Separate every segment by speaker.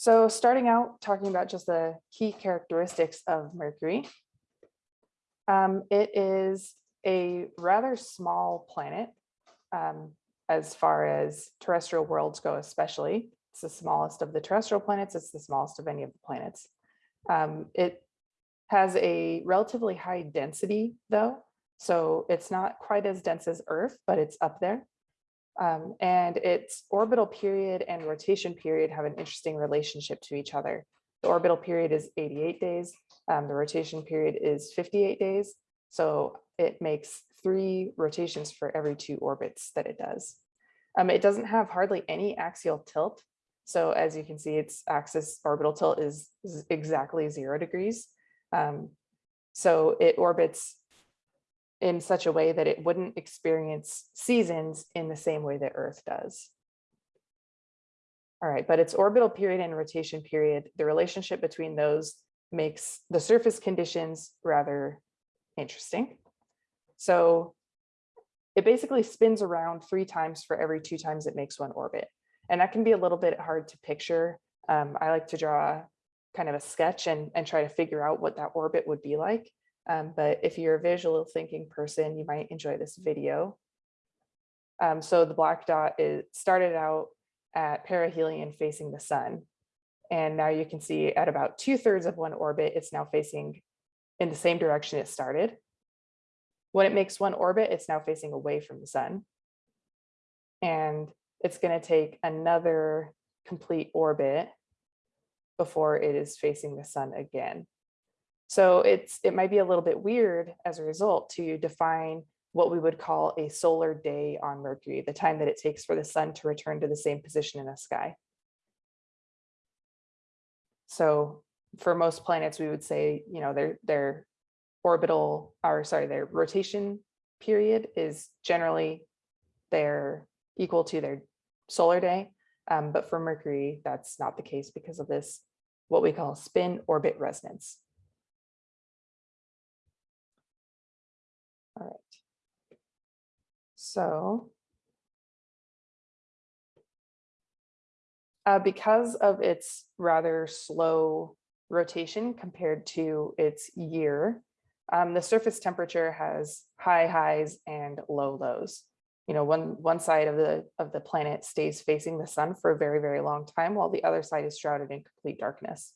Speaker 1: So starting out, talking about just the key characteristics of Mercury. Um, it is a rather small planet um, as far as terrestrial worlds go, especially. It's the smallest of the terrestrial planets. It's the smallest of any of the planets. Um, it has a relatively high density though. So it's not quite as dense as Earth, but it's up there. Um, and its orbital period and rotation period have an interesting relationship to each other. The orbital period is 88 days. Um, the rotation period is 58 days. So it makes three rotations for every two orbits that it does. Um, it doesn't have hardly any axial tilt. So as you can see, its axis orbital tilt is, exactly zero degrees. Um, so it orbits in such a way that it wouldn't experience seasons in the same way that Earth does. All right, but its orbital period and rotation period, the relationship between those makes the surface conditions rather interesting. So it basically spins around three times for every two times it makes one orbit. And that can be a little bit hard to picture. Um, I like to draw kind of a sketch and, and try to figure out what that orbit would be like. Um, but if you're a visual thinking person, you might enjoy this video. Um, so the black dot is started out at perihelion facing the sun. And now you can see at about two thirds of one orbit, it's now facing in the same direction it started. When it makes one orbit, it's now facing away from the sun. And it's going to take another complete orbit before it is facing the sun again. So it's it might be a little bit weird as a result to define what we would call a solar day on Mercury, the time that it takes for the sun to return to the same position in the sky. So for most planets, we would say, you know, their their orbital or sorry, their rotation period is generally their equal to their solar day. Um, but for Mercury, that's not the case because of this, what we call spin orbit resonance. All right. So uh, because of its rather slow rotation compared to its year, um, the surface temperature has high highs and low lows. You know, one one side of the of the planet stays facing the sun for a very, very long time, while the other side is shrouded in complete darkness.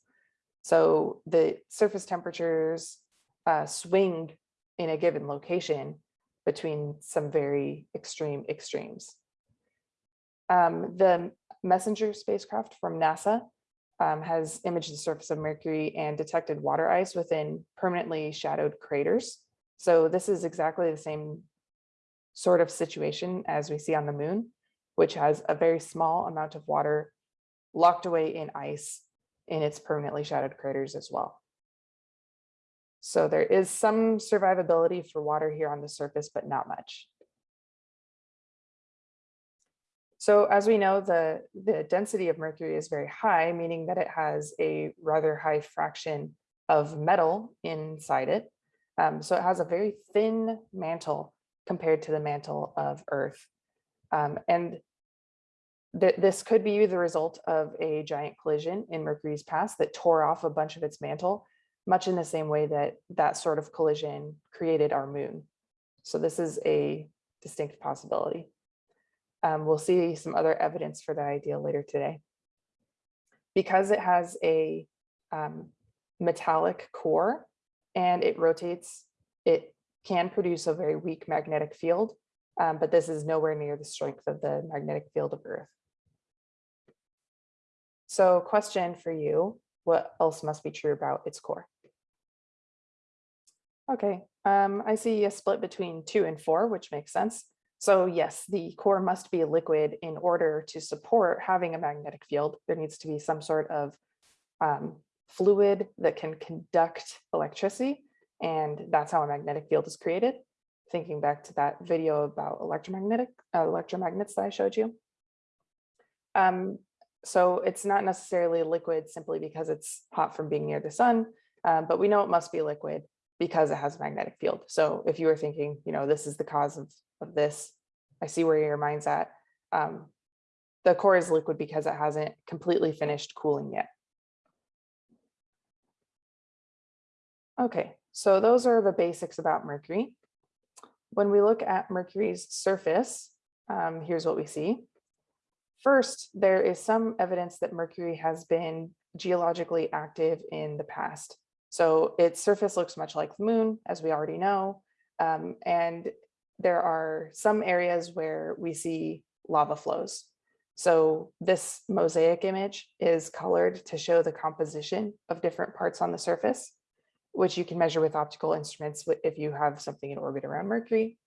Speaker 1: So the surface temperatures uh, swing in a given location between some very extreme extremes. Um, the MESSENGER spacecraft from NASA um, has imaged the surface of Mercury and detected water ice within permanently shadowed craters. So this is exactly the same sort of situation as we see on the moon, which has a very small amount of water locked away in ice in its permanently shadowed craters as well. So there is some survivability for water here on the surface, but not much. So as we know, the, the density of mercury is very high, meaning that it has a rather high fraction of metal inside it. Um, so it has a very thin mantle compared to the mantle of Earth. Um, and th this could be the result of a giant collision in Mercury's past that tore off a bunch of its mantle much in the same way that that sort of collision created our moon. So this is a distinct possibility. Um, we'll see some other evidence for that idea later today. Because it has a um, metallic core and it rotates, it can produce a very weak magnetic field, um, but this is nowhere near the strength of the magnetic field of Earth. So question for you, what else must be true about its core? Okay, um, I see a split between two and four, which makes sense. So yes, the core must be a liquid in order to support having a magnetic field. There needs to be some sort of um, fluid that can conduct electricity. And that's how a magnetic field is created. Thinking back to that video about electromagnetic uh, electromagnets that I showed you. Um, so it's not necessarily liquid simply because it's hot from being near the sun, um, but we know it must be liquid because it has a magnetic field. So if you were thinking, you know, this is the cause of, of this, I see where your mind's at. Um, the core is liquid because it hasn't completely finished cooling yet. Okay, so those are the basics about Mercury. When we look at Mercury's surface, um, here's what we see. First, there is some evidence that Mercury has been geologically active in the past. So its surface looks much like the moon, as we already know. Um, and there are some areas where we see lava flows. So this mosaic image is colored to show the composition of different parts on the surface, which you can measure with optical instruments if you have something in orbit around Mercury.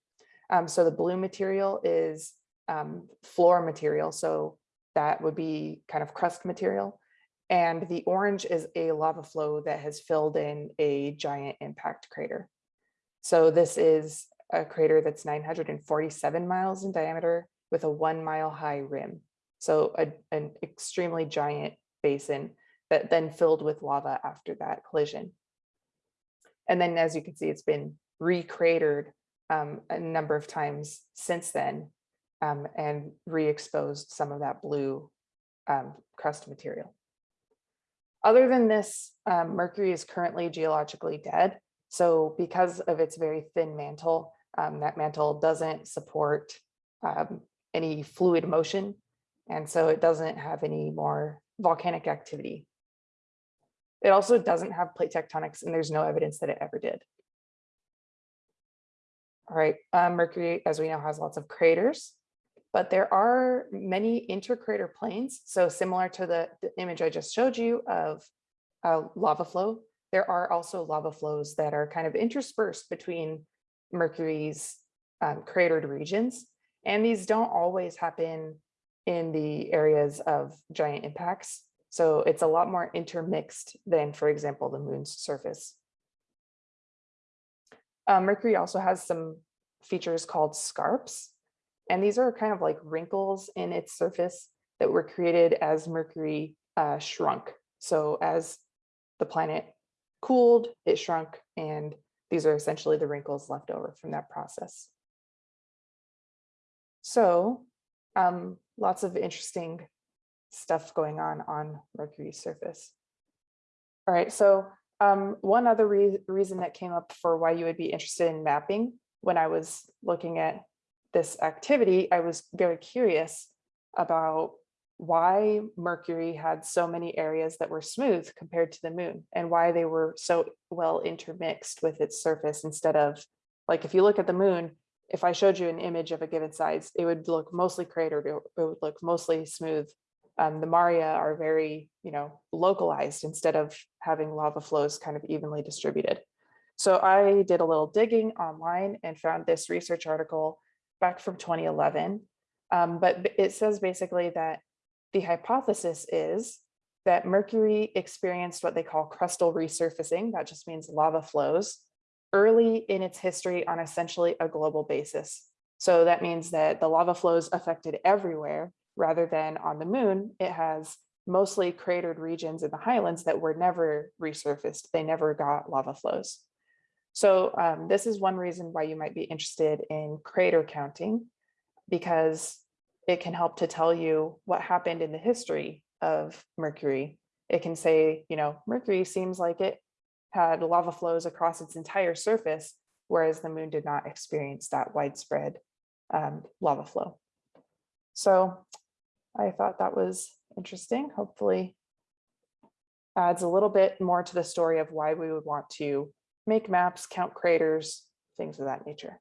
Speaker 1: Um, so the blue material is um, floor material. So that would be kind of crust material. And the orange is a lava flow that has filled in a giant impact crater. So this is a crater that's 947 miles in diameter with a one mile high rim. So a, an extremely giant basin that then filled with lava after that collision. And then as you can see, it's been recratered um, a number of times since then um, and re-exposed some of that blue um, crust material. Other than this, um, Mercury is currently geologically dead. So because of its very thin mantle, um, that mantle doesn't support um, any fluid motion. And so it doesn't have any more volcanic activity. It also doesn't have plate tectonics and there's no evidence that it ever did. All right, um, Mercury, as we know, has lots of craters, but there are many intercrater plains. So similar to the, the image I just showed you of a lava flow, there are also lava flows that are kind of interspersed between Mercury's um, cratered regions. And these don't always happen in the areas of giant impacts. So it's a lot more intermixed than, for example, the moon's surface. Uh, Mercury also has some features called scarps. And these are kind of like wrinkles in its surface that were created as Mercury uh, shrunk. So as the planet cooled, it shrunk, and these are essentially the wrinkles left over from that process. So um, lots of interesting stuff going on on Mercury's surface. All right, so um, one other re reason that came up for why you would be interested in mapping when I was looking at this activity, I was very curious about why Mercury had so many areas that were smooth compared to the moon and why they were so well intermixed with its surface instead of like if you look at the moon, if I showed you an image of a given size, it would look mostly cratered, it would look mostly smooth. Um, the Maria are very, you know, localized instead of having lava flows kind of evenly distributed. So I did a little digging online and found this research article back from 2011. Um, but it says basically that the hypothesis is that Mercury experienced what they call crustal resurfacing, that just means lava flows, early in its history on essentially a global basis. So that means that the lava flows affected everywhere rather than on the moon, it has mostly cratered regions in the highlands that were never resurfaced. They never got lava flows. So um, this is one reason why you might be interested in crater counting, because it can help to tell you what happened in the history of Mercury. It can say, you know, Mercury seems like it had lava flows across its entire surface, whereas the moon did not experience that widespread um, lava flow. So I thought that was interesting. Hopefully adds a little bit more to the story of why we would want to make maps, count craters, things of that nature.